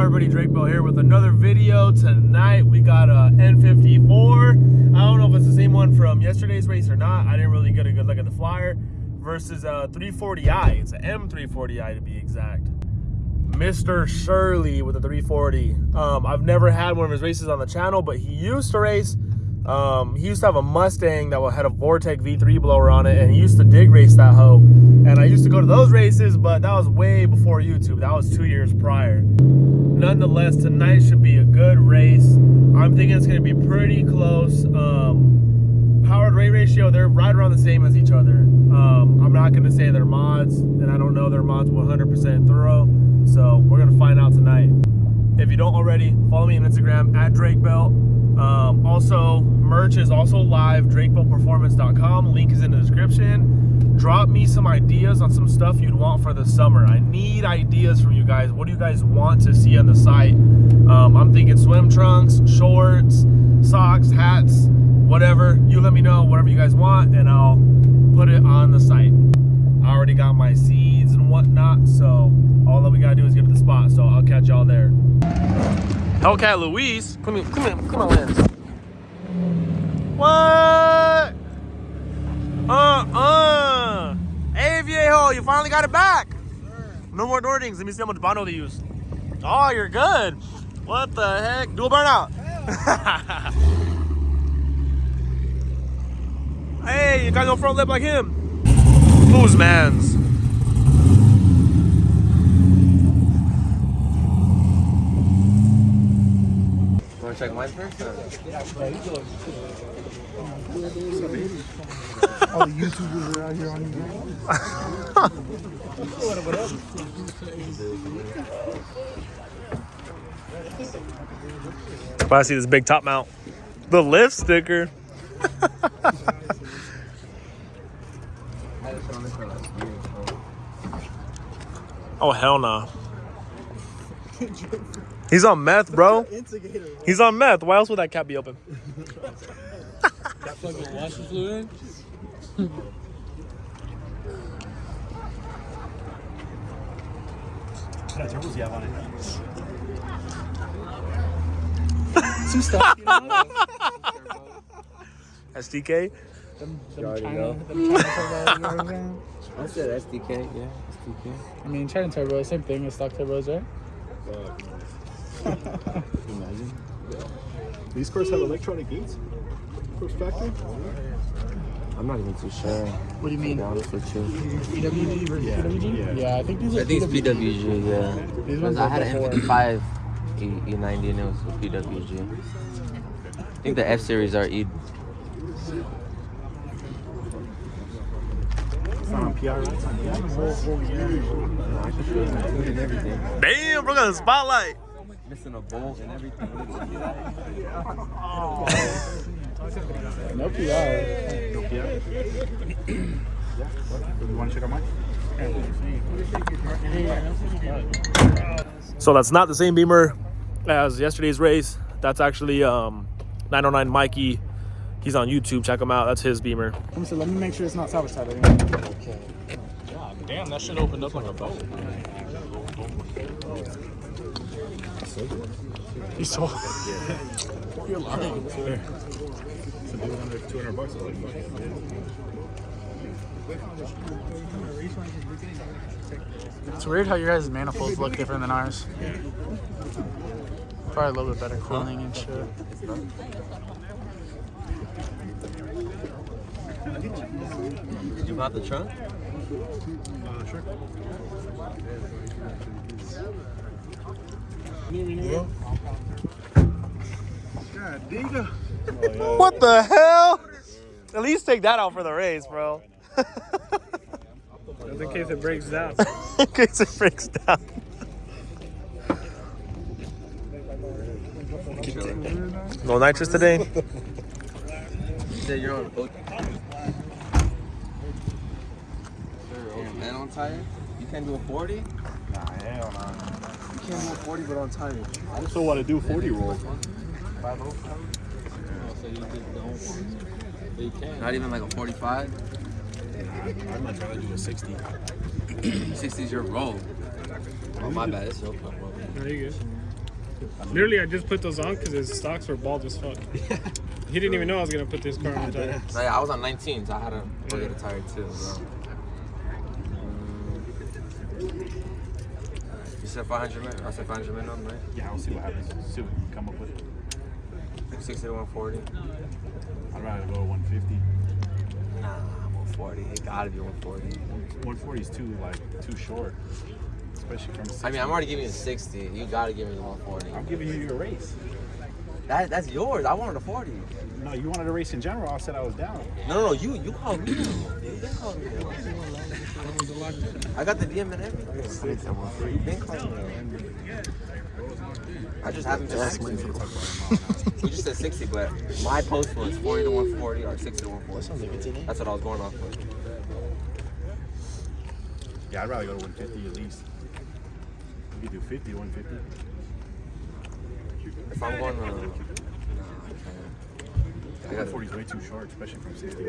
everybody, Drake Bell here with another video. Tonight we got a N54. I don't know if it's the same one from yesterday's race or not. I didn't really get a good look at the flyer. Versus a 340i. It's an M340i to be exact. Mr. Shirley with the 340. Um, I've never had one of his races on the channel, but he used to race. Um, he used to have a Mustang that had a Vortech V3 blower on it, and he used to dig race that hoe. And I used to go to those races, but that was way before YouTube. That was two years prior. Nonetheless, tonight should be a good race. I'm thinking it's going to be pretty close. Um, powered rate ratio, they're right around the same as each other. Um, I'm not going to say they're mods, and I don't know their mods 100% thorough. So we're going to find out tonight. If you don't already, follow me on Instagram at Drake Belt. Um, also, merch is also live, drakebeltperformance.com. Link is in the description. Drop me some ideas on some stuff you'd want for the summer. I need ideas from you guys. What do you guys want to see on the site? Um, I'm thinking swim trunks, shorts, socks, hats, whatever. You let me know whatever you guys want and I'll put it on the site. I already got my seeds and whatnot, so all that we gotta do is get to the spot. So I'll catch y'all there. Hellcat Louise, come here, come here, come on, lens. What? Uh-uh. Hey, viejo, you finally got it back. No more door dings. Let me see how much Bondo they use. Oh, you're good. What the heck? Dual burnout. hey, you got no front lip like him. Who's man's? Check mine first? All the YouTubers are out here on you. If I see this big top mount. The lift sticker. Oh, hell no. He's on meth, bro. He's on meth. Why else would that cap be open? Two stuff, you know? SDK? Them, You them already China, know. them China turbos, you know I'm? I said SDK, yeah, SDK. I mean, China turbo, same thing as stock turbos, right? Imagine. These cars have electronic gates? First factory? I'm not even too sure. What do you To mean? be honest with you. PWG versus Yeah, PWG? yeah. I think these are I think it's PWG, yeah. These Because ones I had an. M55 E, E90 and it was with PWG. I think the F series are E. It's not on PR. It's on PR. I can show you my tune and everything. Damn, bro, got the spotlight. Missing a bolt and everything. No PR. You want to check out mine? So that's not the same Beamer as yesterday's race. That's actually um, 909 Mikey. He's on YouTube. Check him out. That's his Beamer. Let me, see, let me make sure it's not salvage title. Damn, that shit opened up like a boat. He's so. You're lying. So do it under 200 bucks. I like, fuck it. It's weird how your guys' manifolds look different than ours. Probably a little bit better cooling and shit. Did you mount the trunk? Uh, sure. God, Diga. What the hell? At least take that out for the race, bro. Just in case it breaks down. In case it breaks down. No nitrous today? You said you're on boat. Man, on tire? You can't do a 40? Nah, hell no. You can't do 40 but on tire. I also want to do 40 roll. Not even like a 45? I'd much rather do a 60. 60 is your roll. Oh, my bad. It's your roll. No, you good. Literally, I just put those on because his stocks were bald as fuck. he didn't even know I was gonna put this car on the tire. No, yeah, I was on 19, so I had to go get a tire too, bro. Mm. You said 500 minutes? I said 500 minimum, right? Yeah, we'll see what happens. See what we can come up with. 60 to 140. I'd rather go 150. Nah, 140. It gotta be 140. 140 is too like too short, especially from. 60. I mean, I'm already giving you 60. You gotta give me the 140. I'm giving you your race. That, that's yours. I wanted a 40. No, you wanted a race in general. I said I was down. No, no, no. You you called me. You been calling me. I got the DM and everything. You been calling me. I just haven't been active. We just said 60, but my post was 40 to 140 or 60 to 140. That's what I was going off with. Yeah, I'd rather go to 150 at least. We could do 50, 150. If I'm going to. Nah, I can't. I gotta, 140 is way too short, especially from 60.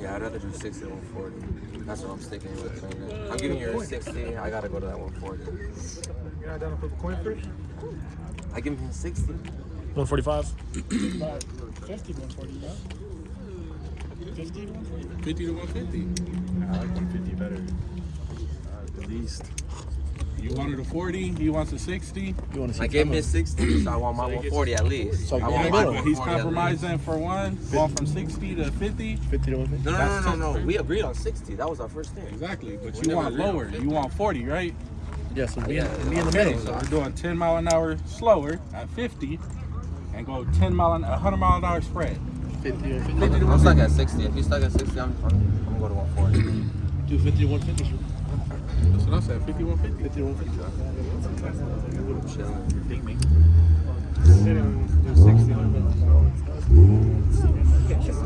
yeah, I'd rather do 60 to 140. That's what I'm sticking with right now. I'm giving you a 60. I gotta go to that 140. You're not down to flip a coin first? I give him 60. 145. 50 140, yeah? 50 140. 50 to 150. I like 150 better. Uh, at least. You wanted a 40, he wants a 60. You want to see I gave him his 60, so I want my 140 at least. So I want in my the middle. He's 140 at least. compromising for one, going from 60 to 50. 50 to 150? No, no, That's no, no, no. We agreed on 60. That was our first thing. Exactly, but We you want lower. You want 40, right? Yeah, so me, Yeah, me in the middle. so We're doing 10 mile an hour slower at 50 and go 10 mile an 100 mile an hour spread. 50 or 50. I'm stuck at 60. If he's stuck at 60, I'm, I'm, I'm gonna go to 140. Do 50 to 150. That's what I said, 50, 150. 50 to 150.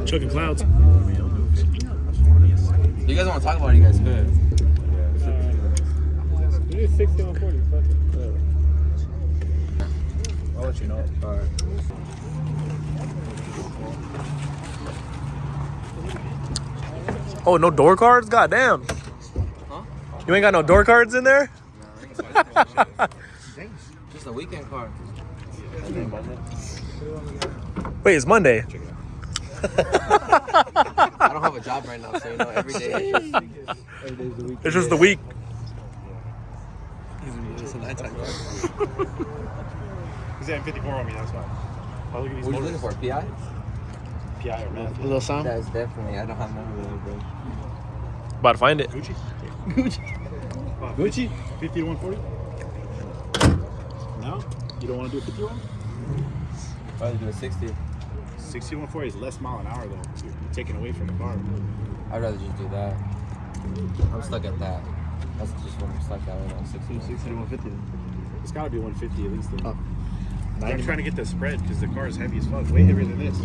Chucking clouds. You guys want to talk about it, you guys could. Do 60 140. Fuck it. I'll let you know. Oh, no door cards? God damn. You ain't got no door cards in there? Just a weekend car. Wait, it's Monday. I don't have a job right now, so you know, every day is just, It's just the week. He's at 54 on me, that's why. Oh, look at these what are you looking motors. for? PI? PI or math. A little sound? That's definitely, I don't have none of those, bro. About to find it. Gucci? Gucci? 50 to 140? No? You don't want to do a 51? Probably do a 60. 60 to 140 is less mile an hour though. You're taking away from the car. I'd rather just do that. I'm stuck at that. That's just what I'm stuck at right now, 60. 60 to 150. It's got to be 150 at least. Though. Oh. I'm trying to get the spread because the car is heavy as fuck. Way heavier than this.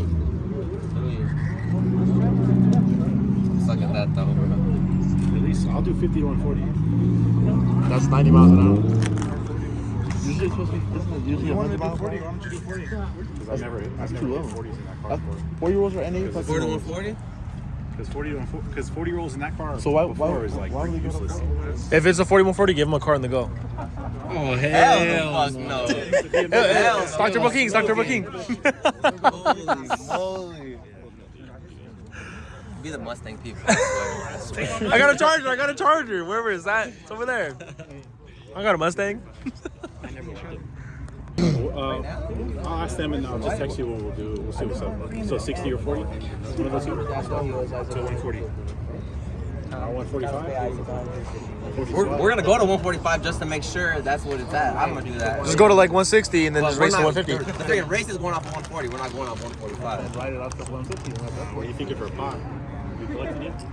I'm at that though, bro. At least I'll do 50 to 140. That's 90 miles an hour. Usually it's supposed to be, isn't it usually 100 miles an hour? Why don't you do 40? Because I've never, I've That's never too hit low. 40s in that car That's- before. Four year olds are NA Because fucking 40 to low. 140? Because 40 to 140 because 40 year olds in that car So why- before why- is like why would pretty we go to useless. If it's a 4140, give him a car in the go. Oh, Hell no. No. Hell Dr. Bookings. Dr. Booking. Holy moly. Be the Mustang people. I. I got a charger. I got a charger. Wherever is that? It's over there. I got a Mustang. I never Uh, I'll ask them and I'll just text you what we'll do. We'll see what's up. So 60 or 40? One of those two? So 140. Uh, 145? We're, we're gonna go to 145 just to make sure that's what it's at. I'm gonna do that. Just go to like 160 and then But just we're race to not- 150. The freaking race is going off 140. We're not going off 145. Ride it out to 150. What are you thinking for a pot? You collecting yet?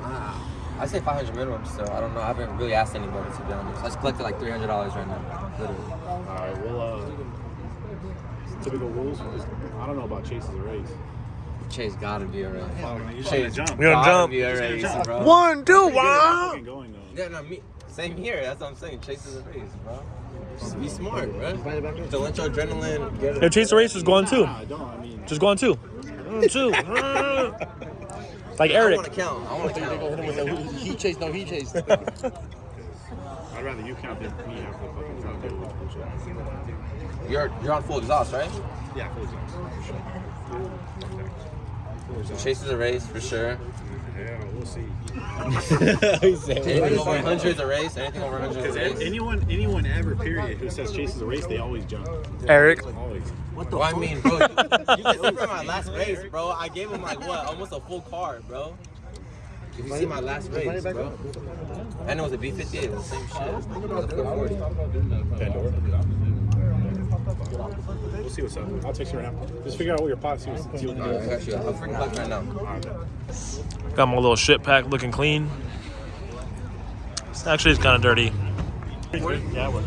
Ah, I say 500 minimum still. I don't know. I haven't really asked anybody to be honest. I just collected like $300 right now. Literally. Alright, we'll uh typical rules. I don't know about chases or race. Chase gotta be a race. You Chase jump. Gonna gotta jump. be a race, bro. One, two, Pretty good at fucking one. going though. Yeah, no, me. Same here. That's what I'm saying. Chase is a race, bro. Just be smart, bro. Ride it back in. To let your adrenaline get If Chase the Race is going two. Nah, I don't. I mean, Just going two. Mm, Two. Like Eric. I Eric. want to count. I want to count. Hit him with that He chase, no, he chase. I I'd rather you count than me have to fucking count. that bullshit. You're you're on full exhaust, right? Yeah, full exhaust. So Chases a race for sure. Yeah, we'll see. Anything over 100 is a race. Anything over 100 is Because a race. anyone, anyone ever, period, who says chase is a race, they always jump. Eric. Always. Well, I mean, bro, you, you can see from my last race, bro. I gave him like what, almost a full car, bro. If you see my last race, bro. And it was a B58, it was the same shit. It was a 440. Pandora. We'll see what's up. I'll text you right now. Just figure out what your pot see, what- see what you I do. got you. I'm freaking clutch right now. Got my little shit pack looking clean. It's actually it's kind of dirty. Yeah, it works.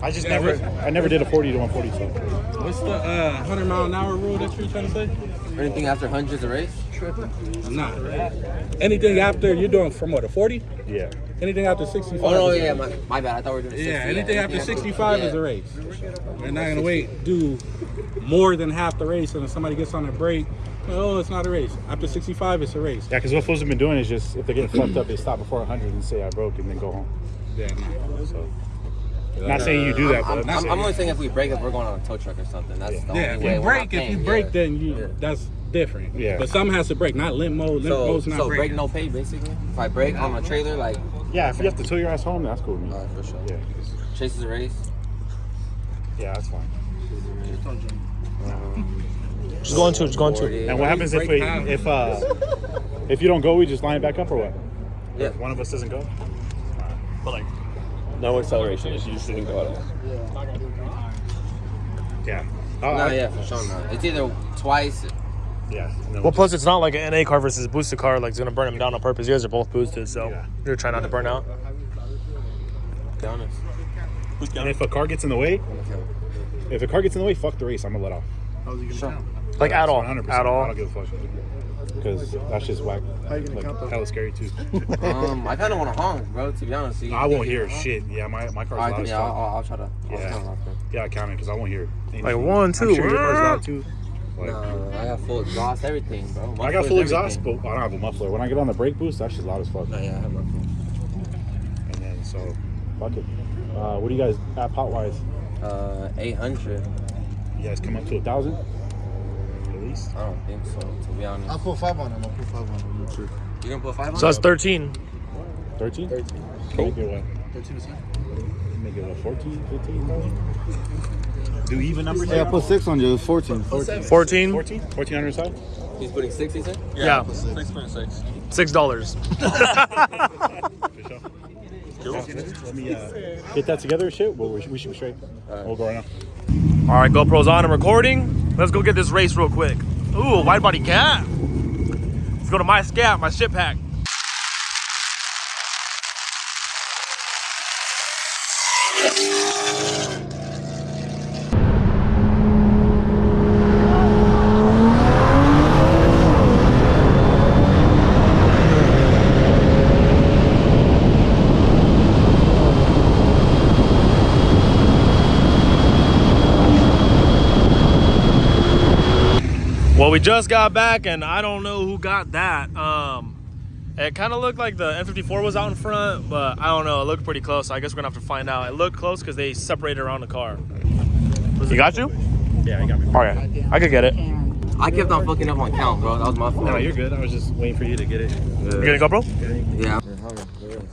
I just never, I never did a 40 to 140, so. What's the uh, 100 mile an hour rule that you're trying to say? Anything after 100 is a race? I'm not. Anything after you're doing from what a 40? Yeah. Anything after 65? Oh, no, is a yeah, race. my, my bad. I thought we were doing 60. Yeah, anything after 65 is a race. We're not gonna wait do more than half the race, and if somebody gets on a break, oh, it's not a race. After 65, it's a race. Yeah, because what fools have been doing is just, if they're getting fucked up, they stop before 100 and say I broke and then go home. Yeah, no. So. Not saying you do that, but I'm, I'm, I'm, I'm only saying if we break, if we're going on a tow truck or something. That's the Yeah, if only way. you we're not break, if you break, yeah. then you Yeah. that's different. Yeah. But some has to break, not limp mode. Limp So, mode's not so break breaking. no pay, basically. If I break on a trailer, like, yeah, if you have to tow your ass home, that's cool with me. uh, for sure. Yeah, 'cause- Chases a race. yeah, that's fine. Just going to, just going to. 40. And what happens if we, if uh, if you don't go, we just line it back up or what? Yeah. If one of us doesn't go. But like, No acceleration. It's you didn't go at all. yeah. Oh, No, I- yeah, for sure not. It's either twice. Yeah. and then Well, plus it's not like an NA car versus a boosted car. Like it's gonna burn them down on purpose. You guys are both boosted, so Yeah. you're trying not to burn out. Be honest. And if a car gets in the way, if a car gets in the way, fuck the race. I'm gonna let off. Like at all, 100%. at I don't give a fuck. Because that's just whack. Like, hella scary too. Um, I kind of want to honk, bro. To be honest, you I won't hear hear shit. Yeah, my, my car's I loud yeah, I'll. I'll, I'll try to. I'll Yeah. turn it off. Yeah, I count it because I won't hear it. Like one, two. I'm sure your car's loud too. Like, No, I got full exhaust, everything, bro. I got full exhaust, everything. but I don't have a muffler. When I get on the brake boost, that's just loud as fuck. No, yeah, I have mufflers. And then so, fuck it. Uh, what do you guys at pot wise? Uh, 800. You guys come up to a thousand at least. I don't think so, to be honest. I'll put five on him. I'll put five on him. Sure. You gonna put five on? So that's 13. 13? 13. Make it what? 13 Make it what, 14, 15? Do even numbers? Hey, I put six on you. It's 14. 14. 14. 14? 14 on your side? He's putting six, he said? Yeah, Six point six. six dollars. For. Let me uh, get that together, shit. Well, we should, we should be straight. We'll go right now. All right, GoPro's on and recording. Let's go get this race real quick. Ooh, wide body cat. Let's go to my scat, my shit pack. Well, we just got back, and I don't know who got that. Um, it kind of looked like the N54 was out in front, but I don't know. It looked pretty close. I guess we're gonna have to find out. It looked close because they separated around the car. You got you? Yeah, I got me. Okay, I could get it. I kept on fucking up on count, bro. That was my fault. No, you're good. I was just waiting for you to get it. You gonna GoPro? Yeah.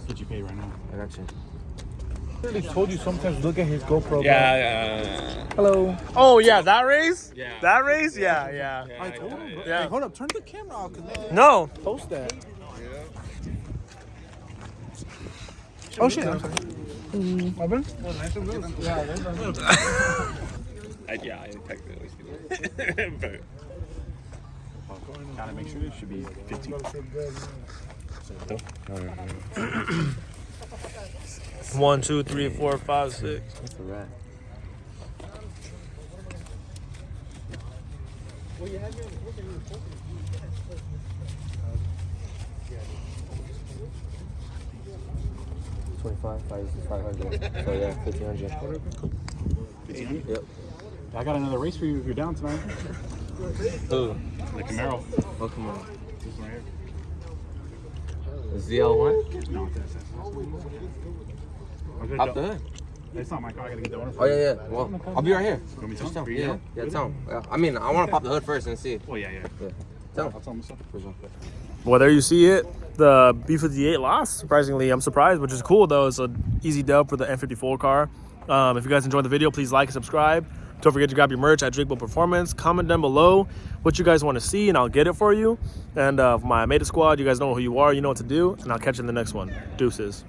Get you paid right now. I got you. I told you sometimes look at his GoPro. Yeah, yeah. Hello. Oh yeah, that race? Yeah. That race? Yeah, yeah. I told him, bro. Yeah. Hey, hold up. Turn the camera off. Cause No. post that. Oh shit. I'm sorry. Mm. My. I, yeah, I technically speaking. but Gotta make sure it should be 15. One, two, three, four, five, six. That's a rat. Twenty-five, five, five hundred. So yeah, fifteen hundred. 1500? Yep. I got another race for you if you're down tonight. Who? The Camaro. Oh come on. This one right here. ZL one. No, that's, that's, Okay, Pop the hood. It's not my car. I gotta get the owner. Oh yeah, yeah. Well, I'll be right here. You want me to tell tell him. him? Yeah, yeah. Tell him. Yeah, I mean, I want to pop the hood first and see. Oh yeah, yeah. yeah. Tell him. I'll tell him so. For sure. Well, there you see it. The B58 lost. Surprisingly, I'm surprised, which is cool though. It's an easy dub for the N54 car. Um, if you guys enjoyed the video, please like and subscribe. Don't forget to grab your merch at Drinkable Performance. Comment down below what you guys want to see, and I'll get it for you. And uh, for my Meta Squad, you guys know who you are, you know what to do, and I'll catch you in the next one. Deuces.